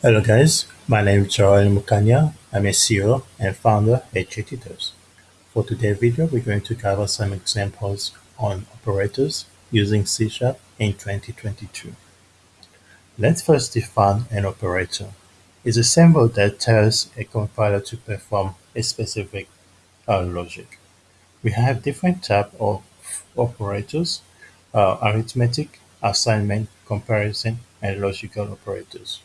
Hello guys, my name is Joel Mukanya. I'm a CEO and founder at JTutors. For today's video, we're going to cover some examples on operators using C Sharp in 2022. Let's first define an operator. It's a symbol that tells a compiler to perform a specific uh, logic. We have different types of operators, uh, arithmetic, assignment, comparison, and logical operators.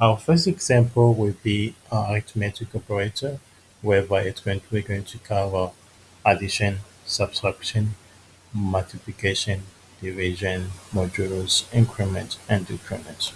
Our first example will be an arithmetic operator, whereby it's going to, we're going to cover addition, subtraction, multiplication, division, modulus, increment, and decrement.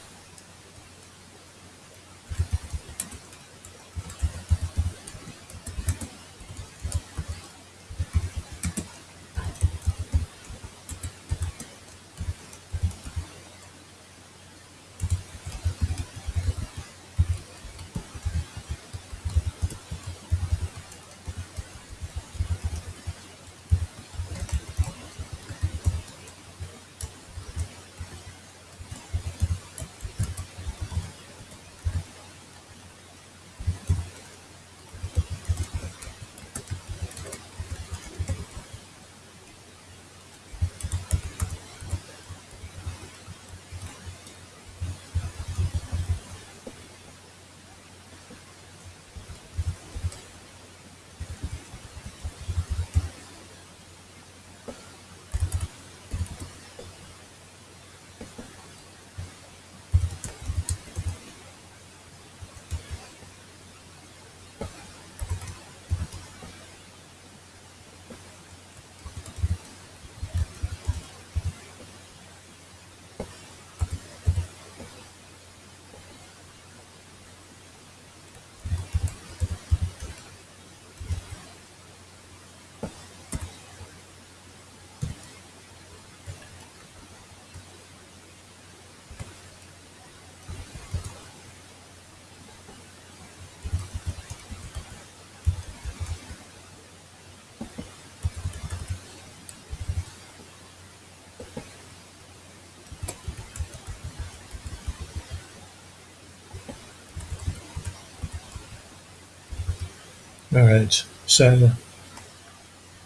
Alright, so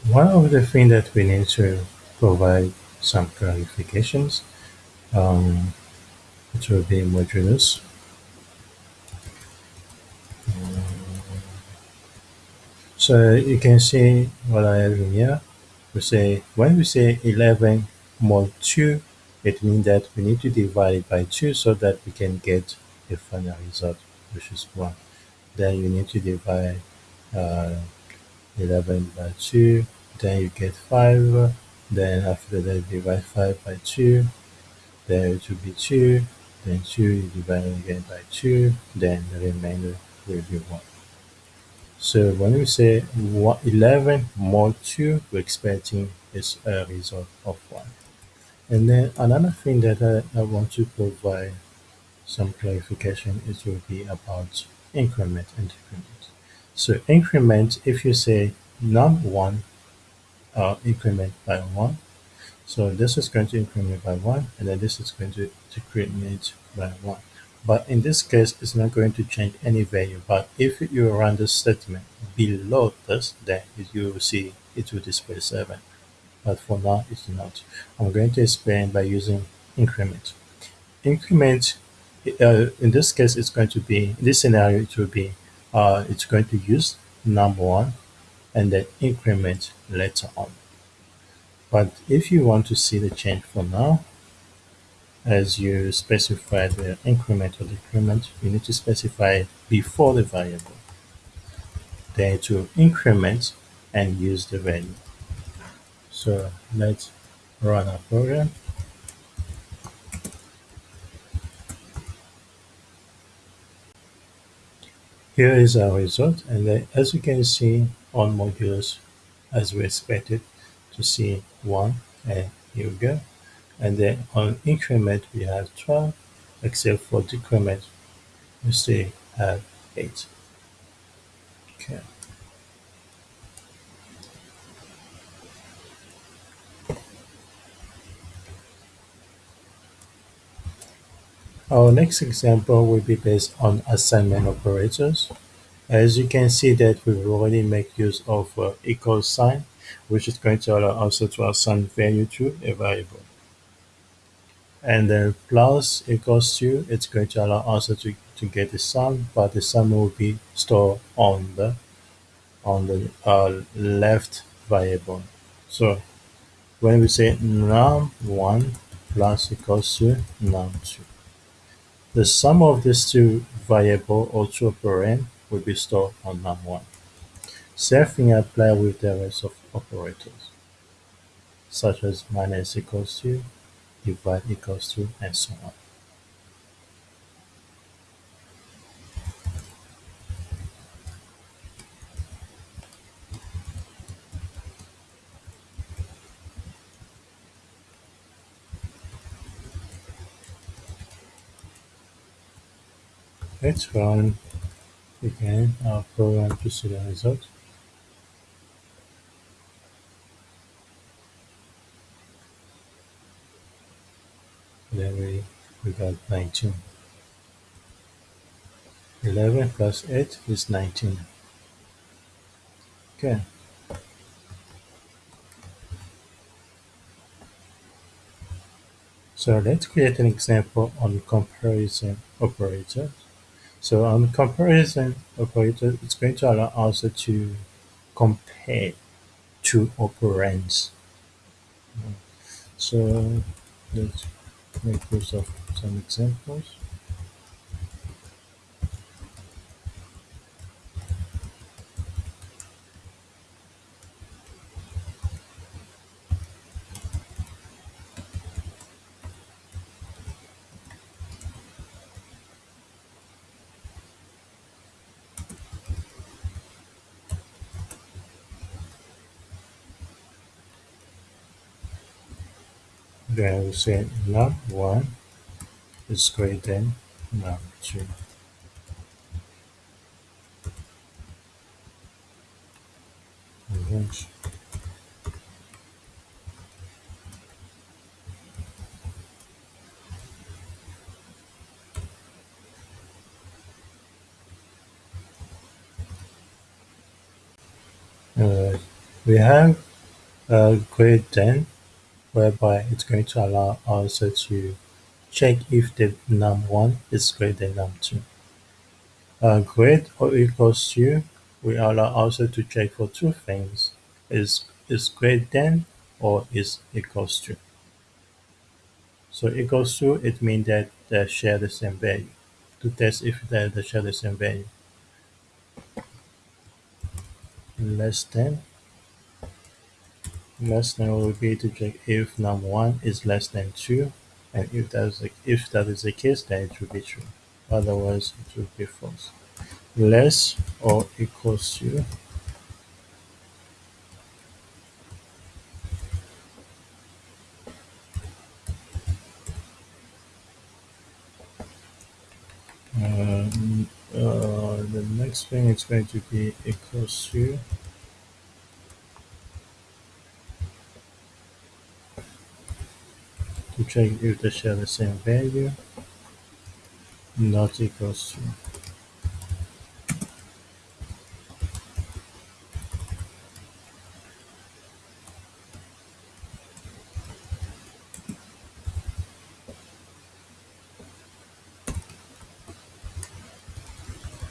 one of the things that we need to provide some clarifications, um, it will be modulus. So you can see what I have in here. We say when we say 11 mod 2, it means that we need to divide it by 2 so that we can get a final result, which is 1. Then you need to divide uh, 11 by 2, then you get 5. Then after that, divide 5 by 2, then it will be 2, then 2 you divide again by 2, then the remainder will be 1. So when we say 11 mod 2, we're expecting is a result of 1. And then another thing that I, I want to provide some clarification it will be about increment and decrement. So increment, if you say num1 uh, increment by 1, so this is going to increment by 1 and then this is going to decrement by 1. But in this case, it's not going to change any value. But if you run the statement below this, then you will see it will display 7. But for now, it's not. I'm going to explain by using increment. Increment, uh, in this case, it's going to be, in this scenario, it will be, uh, it's going to use number 1 and then increment later on. But if you want to see the change for now, as you specify the increment or decrement, you need to specify before the variable. Then to increment and use the value. So let's run our program. Here is our result and then, as you can see on modulus as we expected to see 1 and here we go. And then on increment we have 12 except for decrement we still have 8 okay Our next example will be based on assignment operators. As you can see that we've already make use of uh, equal sign, which is going to allow also to assign value to a variable. And then plus equals to, it's going to allow also to, to get the sum, but the sum will be stored on the on the uh, left variable. So when we say num1 plus equals to num2, the sum of these two variable or two operand will be stored on num1. Same thing apply with the rest of operators, such as minus equals to, divide equals to, and so on. Let's run again our program to see the result. Then we, we got 19. 11 plus 8 is 19. Okay. So let's create an example on comparison operator. So on comparison operator, it's going to allow us to compare two operands. So let's make use of some examples. We say num1 is greater than num2. Revenge. Uh, we have a greater than whereby it's going to allow us to check if the num1 is greater than num2. Uh, greater or equals to, we allow also to check for two things, is is greater than or is equals to. So equals to, it means that they share the same value. To test if they share the same value. Less than, less than will be to check if num1 is less than 2 and if that is, if that is the case then it will be true. Otherwise it will be false. Less or equals to Um, uh, the next thing is going to be equals to check if they share the same value. Not equals to.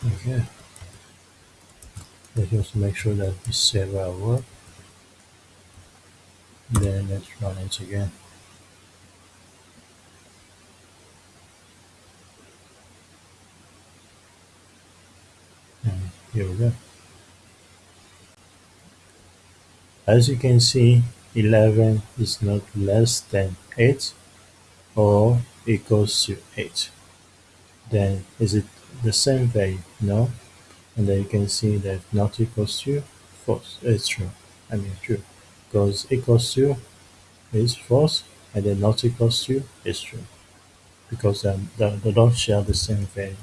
Okay. Let's just make sure that we save our work. Then let's run it again and here we go. As you can see 11 is not less than 8 or equals to 8 then is it the same value? No. And then you can see that not equals to false. It's true. I mean true. Because equals to is false and then not equals to is true. Because um, they, they don't share the same value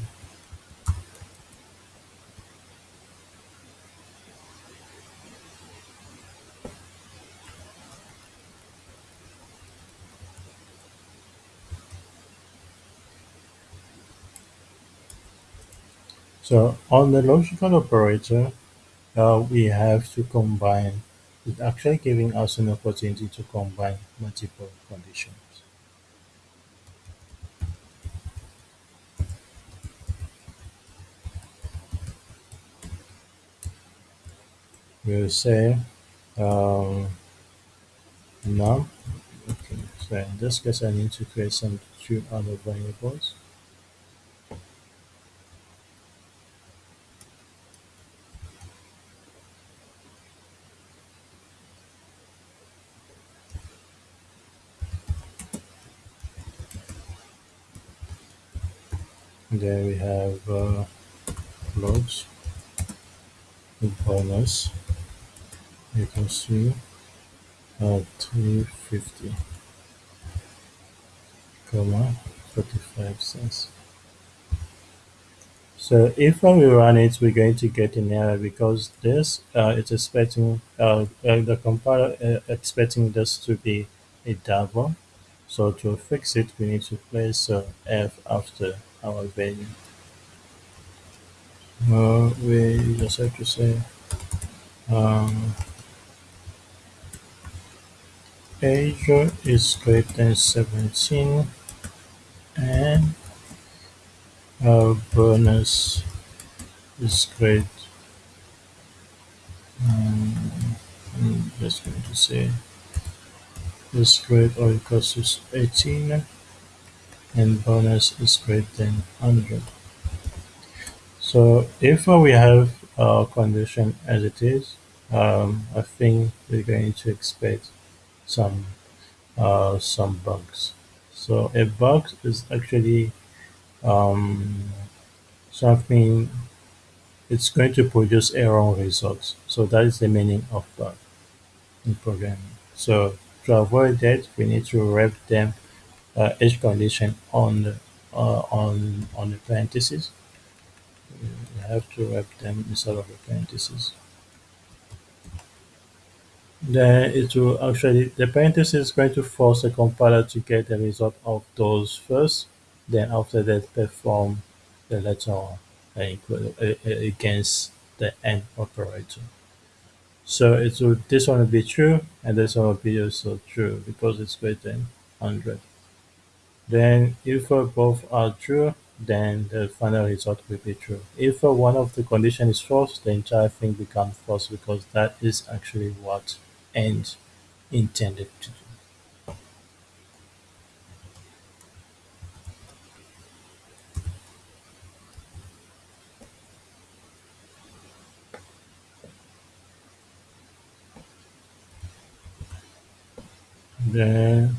So on the logical operator, uh, we have to combine. It's actually giving us an opportunity to combine multiple conditions. We'll say um, num. Okay, so in this case, I need to create some two other variables. Then we have uh, logs bonus equals to uh, 350 comma 45 cents. So if when we run it, we're going to get an error because this uh, it's expecting uh, uh, the compiler uh, expecting this to be a double. So to fix it, we need to place uh, f after our value. Uh, we just have to say um, age is greater than 17 and uh, bonus is great. Um, I'm just going to say is great or equals to 18 and bonus is greater than 100. So if uh, we have our condition as it is, um, I think we're going to expect some uh, some bugs. So a bug is actually um, something it's going to produce error results. So that is the meaning of bug in programming. So to avoid that, we need to wrap them uh, each condition on the, uh, on on the parentheses. You have to wrap them inside of the parentheses. Then it will actually the parenthesis is going to force the compiler to get the result of those first. Then after that, perform the letter uh, against the AND operator. So it will this one will be true and this one will be also true because it's greater than 100. Then if both are true, then the final result will be true. If one of the condition is false, the entire thing becomes false because that is actually what AND intended to do. Then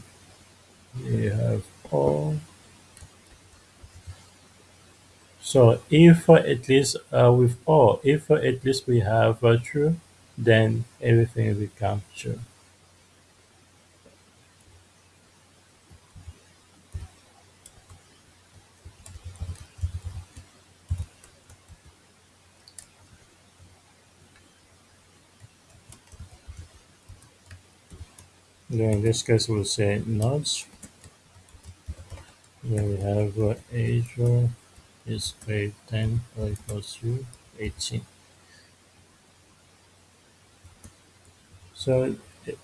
we have all. So if at least uh, with all, if at least we have uh, true, then everything will become true. Then in this case, we'll say nodes. Then we have uh, age is greater than or equals to 18. So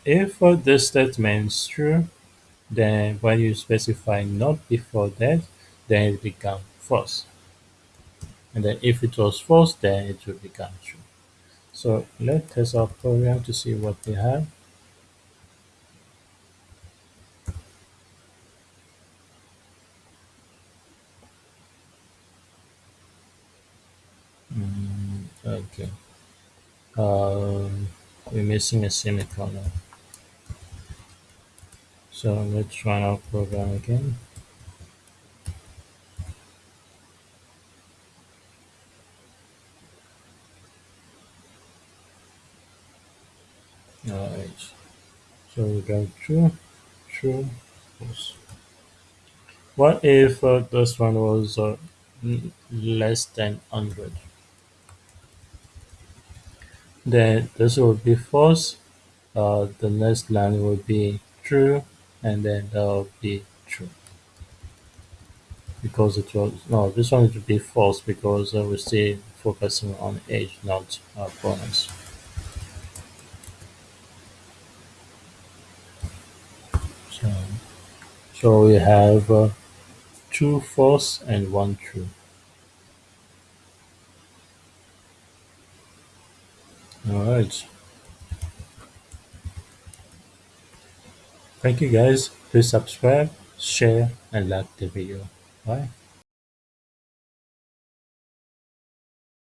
if uh, this statement is true, then when you specify not before that, then it becomes false. And then if it was false, then it will become true. So let's test our program to see what we have. Mm, okay. Um, we're missing a semicolon. So let's run our program again. Alright. So we got true, true, false. What if uh, this one was uh, less than 100? Then this would be false. Uh, the next line will be true, and then that will be true. because it was no this one would be false because uh, we're still focusing on age not uh, pronouns so, so we have uh, two false and one true all right. Thank you guys. Please subscribe share and like the video. Bye